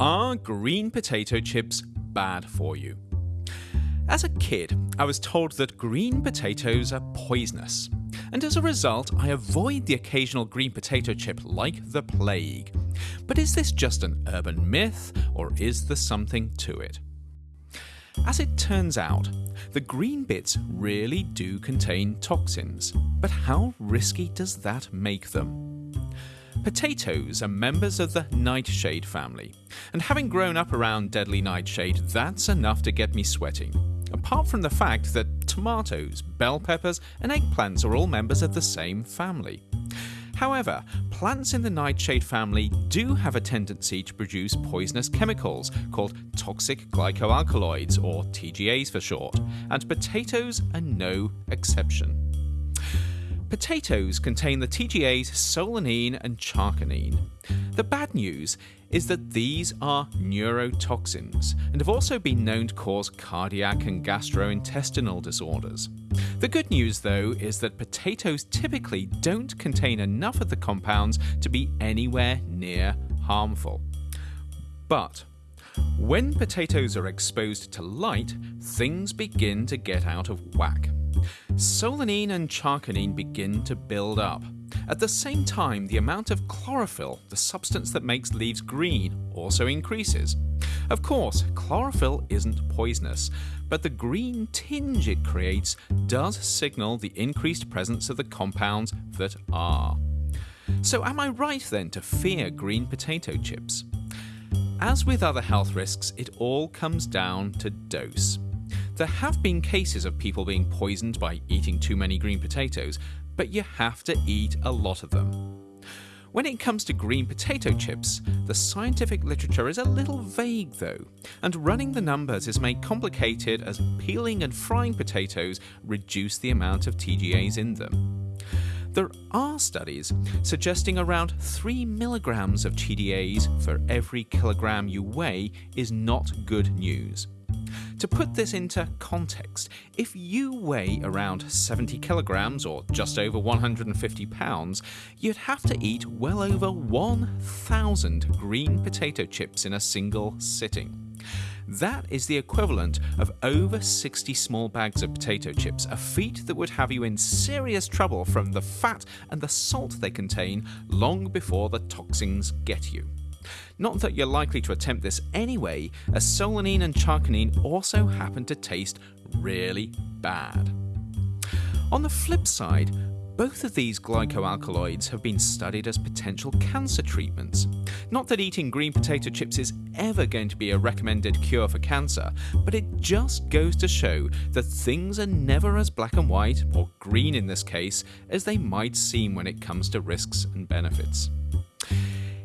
Are green potato chips bad for you? As a kid, I was told that green potatoes are poisonous, and as a result, I avoid the occasional green potato chip like the plague. But is this just an urban myth, or is there something to it? As it turns out, the green bits really do contain toxins, but how risky does that make them? Potatoes are members of the nightshade family, and having grown up around deadly nightshade, that's enough to get me sweating. Apart from the fact that tomatoes, bell peppers, and eggplants are all members of the same family. However, plants in the nightshade family do have a tendency to produce poisonous chemicals called toxic glycoalkaloids, or TGAs for short, and potatoes are no exception. Potatoes contain the TGAs solanine and chaconine. The bad news is that these are neurotoxins and have also been known to cause cardiac and gastrointestinal disorders. The good news, though, is that potatoes typically don't contain enough of the compounds to be anywhere near harmful. But when potatoes are exposed to light, things begin to get out of whack. Solanine and chaconine begin to build up. At the same time, the amount of chlorophyll, the substance that makes leaves green, also increases. Of course, chlorophyll isn't poisonous, but the green tinge it creates does signal the increased presence of the compounds that are. So am I right then to fear green potato chips? As with other health risks, it all comes down to dose. There have been cases of people being poisoned by eating too many green potatoes, but you have to eat a lot of them. When it comes to green potato chips, the scientific literature is a little vague though, and running the numbers is made complicated as peeling and frying potatoes reduce the amount of TGAs in them. There are studies suggesting around 3 milligrams of TGAs for every kilogram you weigh is not good news. To put this into context, if you weigh around 70 kilograms or just over 150 pounds, you'd have to eat well over 1,000 green potato chips in a single sitting. That is the equivalent of over 60 small bags of potato chips, a feat that would have you in serious trouble from the fat and the salt they contain long before the toxins get you. Not that you're likely to attempt this anyway, as solanine and chaconine also happen to taste really bad. On the flip side, both of these glycoalkaloids have been studied as potential cancer treatments. Not that eating green potato chips is ever going to be a recommended cure for cancer, but it just goes to show that things are never as black and white, or green in this case, as they might seem when it comes to risks and benefits.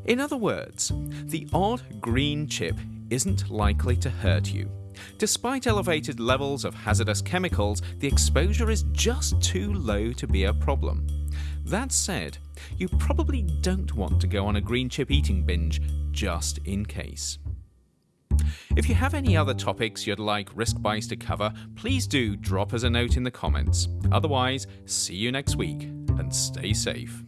In other words, the odd green chip isn't likely to hurt you. Despite elevated levels of hazardous chemicals, the exposure is just too low to be a problem. That said, you probably don't want to go on a green chip eating binge just in case. If you have any other topics you'd like Risk Bites to cover, please do drop us a note in the comments. Otherwise, see you next week and stay safe.